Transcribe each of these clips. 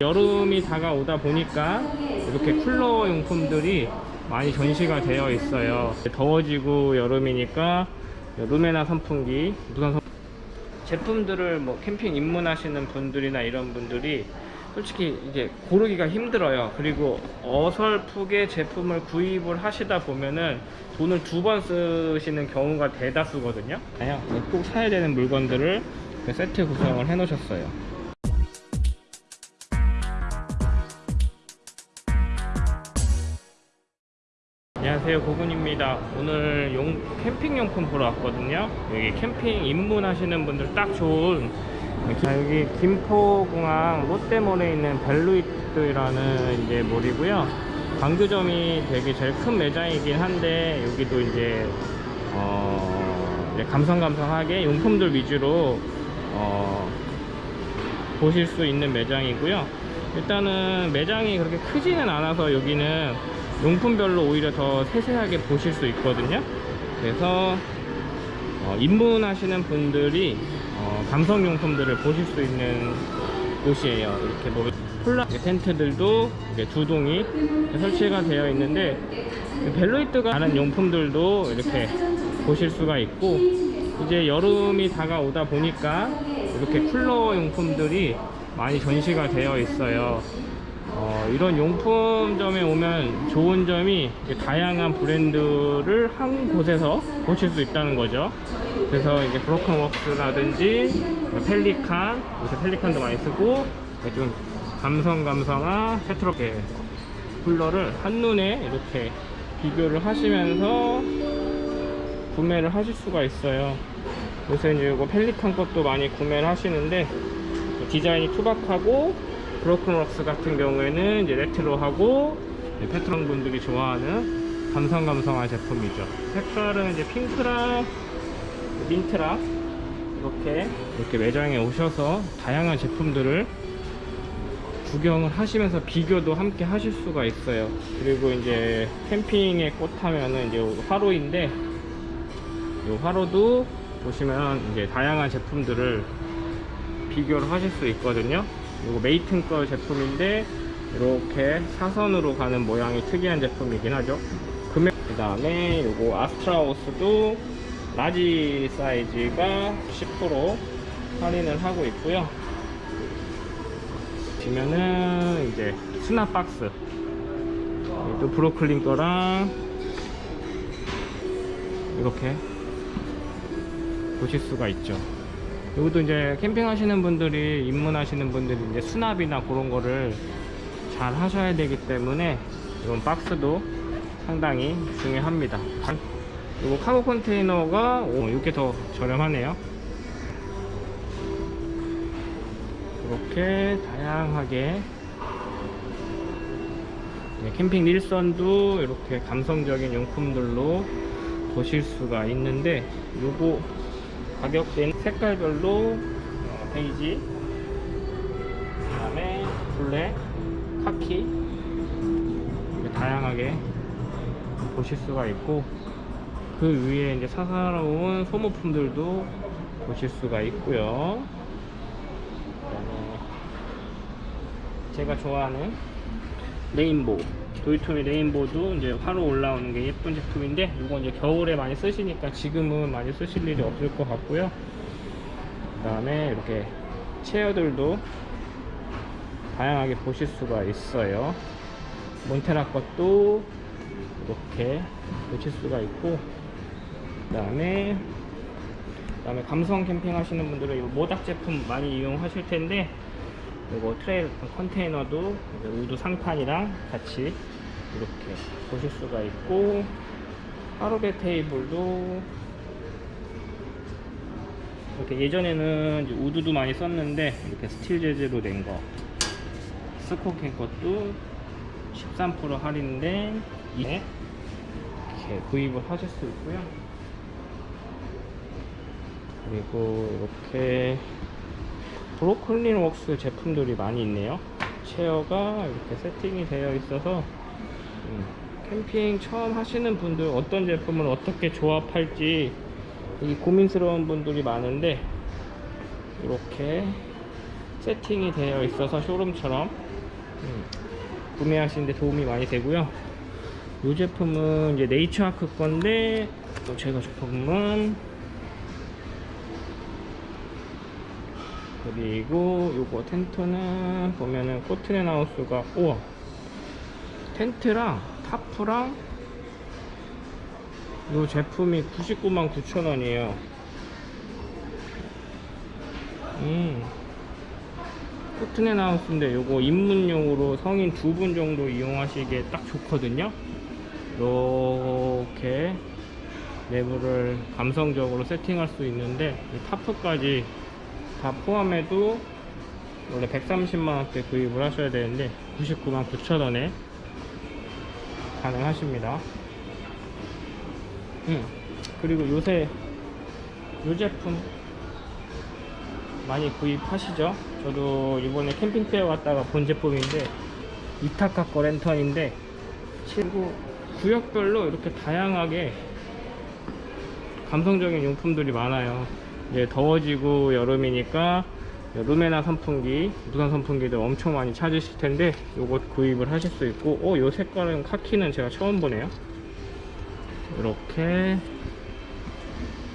여름이 다가오다 보니까 이렇게 쿨러 용품들이 많이 전시가 되어 있어요. 더워지고 여름이니까 루메나 선풍기 무선 선 제품들을 뭐 캠핑 입문하시는 분들이나 이런 분들이 솔직히 이제 고르기가 힘들어요. 그리고 어설프게 제품을 구입을 하시다 보면은 돈을 두 번 쓰시는 경우가 대다수거든요. 꼭 사야 되는 물건들을 세트 구성을 해 놓으셨어요 안녕하세요 고군입니다. 오늘 용, 캠핑용품 보러 왔거든요. 여기 캠핑 입문하시는 분들 딱 좋은. 자, 여기 김포공항 롯데몰에 있는 벨루이트라는 이제 몰이고요. 광교점이 되게 제일 큰 매장이긴 한데 여기도 이제 어 이제 감성감성하게 용품들 위주로 어 보실 수 있는 매장이고요. 일단은 매장이 그렇게 크지는 않아서 여기는 용품별로 오히려 더 세세하게 보실 수 있거든요. 그래서 어, 입문하시는 분들이 어, 감성용품들을 보실 수 있는 곳이에요. 이렇게 보면 콜라 텐트들도 이렇게 두 동이 설치가 되어 있는데 벨로이트가 다른 용품들도 이렇게 보실 수가 있고 이제 여름이 다가오다 보니까 이렇게 쿨러 용품들이 많이 전시가 되어 있어요 어, 이런 용품점에 오면 좋은 점이 다양한 브랜드를 한 곳에서 보실 수 있다는 거죠. 그래서 이제 브로큰웍스라든지 펠리칸 요새 펠리칸도 많이 쓰고 좀 감성감성한 레트로한 쿨러를 한눈에 이렇게 비교를 하시면서 구매를 하실 수가 있어요. 요새 이거 펠리칸 것도 많이 구매를 하시는데 디자인이 투박하고 브루클린웍스 같은 경우에는 이제 레트로하고 페트론 분들이 좋아하는 감성감성한 제품이죠. 색깔은 이제 핑크랑 민트랑 이렇게 이렇게 매장에 오셔서 다양한 제품들을 구경을 하시면서 비교도 함께 하실 수가 있어요. 그리고 이제 캠핑의 꽃 하면은 이제 화로인데 이 화로도 보시면 이제 다양한 제품들을 비교를 하실 수 있거든요 이거 메이튼 거 제품인데 이렇게 사선으로 가는 모양이 특이한 제품이긴 하죠. 금액 그 다음에 이거 아스트라우스도 라지 사이즈가 10% 할인을 하고 있고요. 보시면은 이제 수납 박스. 또 브루클린 거랑 이렇게 보실 수가 있죠 여기도 이제 캠핑 하시는 분들이 입문하시는 분들이 이제 수납이나 그런 거를 잘 하셔야 되기 때문에 이런 박스도 상당히 중요합니다. 그리고 카고 컨테이너가 오, 이렇게 더 저렴하네요. 이렇게 다양하게 네, 캠핑 일선도 이렇게 감성적인 용품들로 보실 수가 있는데 요거 가격대는 색깔별로 어, 베이지 그 다음에 블랙, 카키. 다양하게 보실 수가 있고 그 위에 이제 사사로운 소모품들도 보실 수가 있고요. 제가 좋아하는 레인보우 도요토미 레인보우도 이제 화로 올라오는 게 예쁜 제품인데 이건 이제 겨울에 많이 쓰시니까 지금은 많이 쓰실 일이 없을 것 같고요. 그 다음에 이렇게 chair들도 다양하게 보실 수가 있어요. 몬테라 것도 이렇게 보실 수가 있고 그 다음에 그 다음에 감성 캠핑 하시는 분들은 이 모닥 제품 많이 이용하실 텐데 이거 trail container도 wood 상판이랑 같이 이렇게 보실 수가 있고 하루베 테이블도 이렇게 예전에는 wood도 많이 썼는데 이렇게 스틸 재질로 된 거 스코캔 것도 13% 할인데 이렇게 구입을 하실 수 있고요. 그리고 이렇게 브루클린 웍스 제품들이 많이 있네요 chair가 이렇게 세팅이 되어 있어서 음, 캠핑 처음 하시는 분들 어떤 제품을 어떻게 조합할지 이 고민스러운 분들이 많은데 이렇게 세팅이 되어 있어서 쇼룸처럼 음, 구매하시는데 도움이 많이 되고요. 이 제품은 이제 네이처아크 건데 또 제가 제품은 그리고 요거 텐트는 보면은 코트넨하우스가 우와 텐트랑 타프랑 요 제품이 99만 9천원이에요. 음. 코트넨하우스인데 요거 입문용으로 성인 두 분 정도 이용하시기에 딱 좋거든요. 이렇게 내부를 감성적으로 세팅할 수 있는데 이 타프까지 다 포함해도 원래 130만원대 구입을 하셔야 되는데 99만 9천원에 가능하십니다. 음, 그리고 요새 요 제품 많이 구입하시죠? 저도 이번에 캠핑페어 갔다가 본 제품인데 이타카 거 랜턴인데 그리고 구역별로 이렇게 다양하게 감성적인 용품들이 많아요 이제 더워지고 여름이니까 루메나 선풍기, 무선 선풍기들 엄청 많이 찾으실 텐데 요것 구입을 하실 수 있고 어, 요 색깔은 카키는 제가 처음 보네요. 이렇게.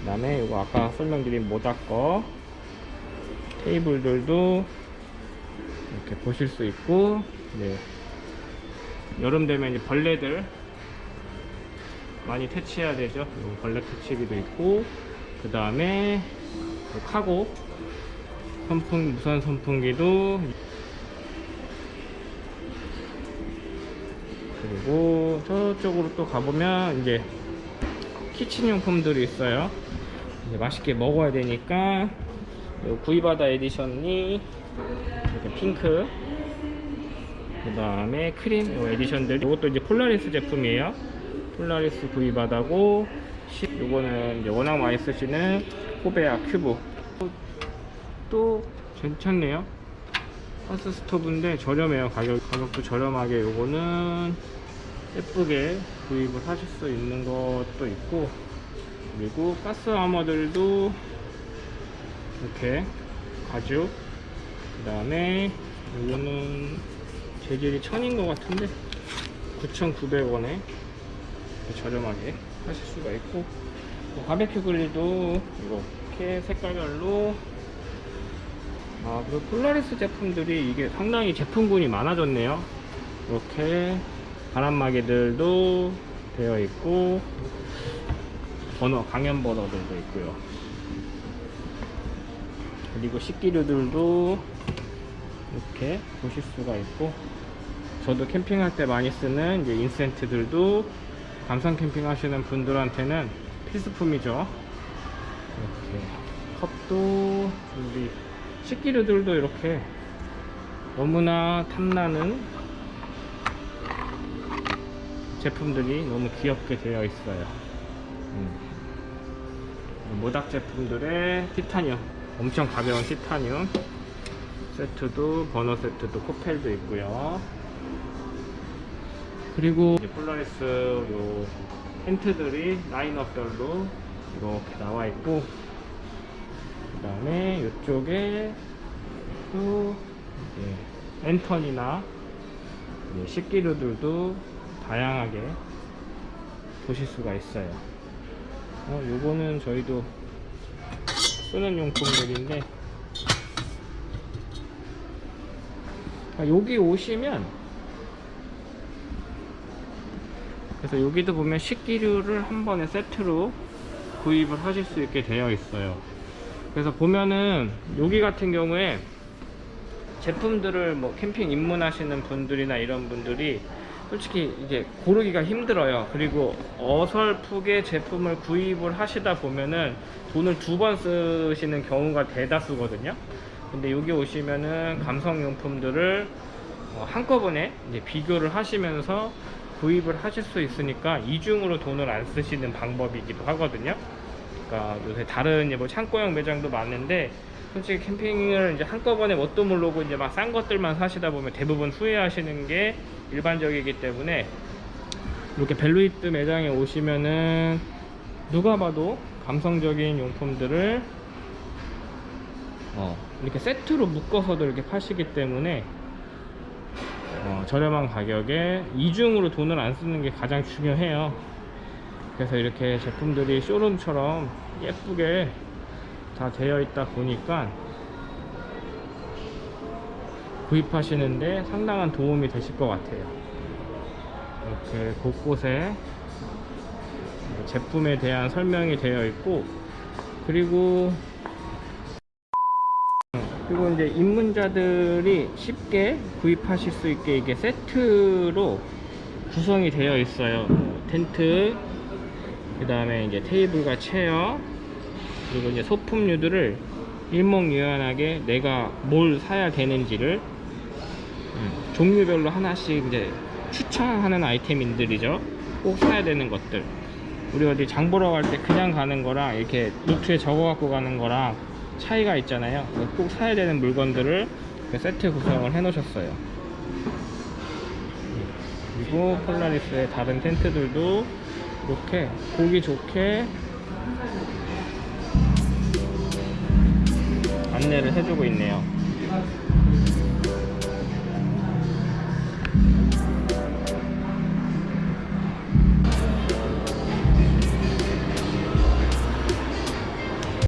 그 다음에 요거 아까 설명드린 모다 거 테이블들도 이렇게 보실 수 있고 네. 여름 되면 이제 벌레들 많이 퇴치해야 되죠. 요 벌레 퇴치기도 있고 그 다음에 카고 선풍 무선 선풍기도 그리고 저쪽으로 또 가보면 이제 키친 용품들이 있어요. 이제 맛있게 먹어야 되니까 요 구이바다 edition이 이렇게 핑크 그 다음에 크림 요 edition들. 이것도 이제 폴라리스 제품이에요. 폴라리스 구이바다고 시- 요거는 이제 워낙 많이 쓰시는 코베아 큐브. 또 괜찮네요. 가스 스토브인데 저렴해요 가격, 가격도 저렴하게 요거는 예쁘게 구입을 하실 수 있는 것도 있고 그리고 가스 warmer들도 이렇게 가죽 그 다음에 요거는 재질이 천인 것 같은데 9,900원에 저렴하게 하실 수가 있고 또 바베큐 그릴도 이렇게 색깔별로. 아 그리고 폴라리스 제품들이 이게 상당히 제품군이 많아졌네요. 이렇게 바람막이들도 되어 있고 버너 강연 버너들도 있고요. 그리고 식기류들도 이렇게 보실 수가 있고 저도 캠핑할 때 많이 쓰는 이제 인센트들도 감성 캠핑 하시는 분들한테는 필수품이죠. 이렇게 컵도 준비 식기류들도 이렇게 너무나 탐나는 제품들이 너무 귀엽게 되어 있어요. 음. 모닥 제품들의 티타늄 엄청 가벼운 티타늄. 세트도 버너 세트도 코펠도 있고요 그리고 폴라리스 요 텐트들이 라인업별로 이렇게 나와 있고 그 다음에 이쪽에 또 이제 랜턴이나 식기류들도 다양하게 보실 수가 있어요. 어, 요거는 저희도 쓰는 용품들인데 아, 여기 오시면 그래서 여기도 보면 식기류를 한 번에 세트로 구입을 하실 수 있게 되어 있어요. 그래서 보면은 여기 같은 경우에 제품들을 뭐 캠핑 입문하시는 분들이나 이런 분들이 솔직히 이제 고르기가 힘들어요. 그리고 어설프게 제품을 구입을 하시다 보면은 돈을 두 번 쓰시는 경우가 대다수거든요. 근데 여기 오시면은 감성용품들을 어, 한꺼번에 비교를 하시면서 구입을 하실 수 있으니까 이중으로 돈을 안 쓰시는 방법이기도 하거든요. 그러니까 요새 다른 뭐 창고형 매장도 많은데 솔직히 캠핑을 이제 한꺼번에 뭣도 모르고 이제 막 싼 것들만 사시다 보면 대부분 후회하시는 게 일반적이기 때문에 이렇게 벨루이트 매장에 오시면은 누가 봐도 감성적인 용품들을 어, 이렇게 세트로 묶어서도 이렇게 파시기 때문에 저렴한 가격에 이중으로 돈을 안 쓰는 게 가장 중요해요. 그래서 이렇게 제품들이 쇼룸처럼 예쁘게 다 되어 있다 보니까 구입하시는데 상당한 도움이 되실 것 같아요. 이렇게 곳곳에 제품에 대한 설명이 되어 있고 그리고 그리고 이제 입문자들이 쉽게 구입하실 수 있게 이게 세트로 구성이 되어 있어요. 텐트 그 다음에 이제 테이블과 체어 그리고 이제 소품류들을 일목요연하게 내가 뭘 사야 되는지를 음, 종류별로 하나씩 이제 추천하는 아이템들이죠. 꼭 사야 되는 것들. 우리 어디 장 보러 갈 때 그냥 가는 거랑 이렇게 노트에 적어 갖고 가는 거랑 차이가 있잖아요. 꼭 사야 되는 물건들을 그 세트 구성을 해 놓으셨어요. 그리고 폴라리스의 다른 텐트들도 이렇게 보기 좋게 안내를 해주고 있네요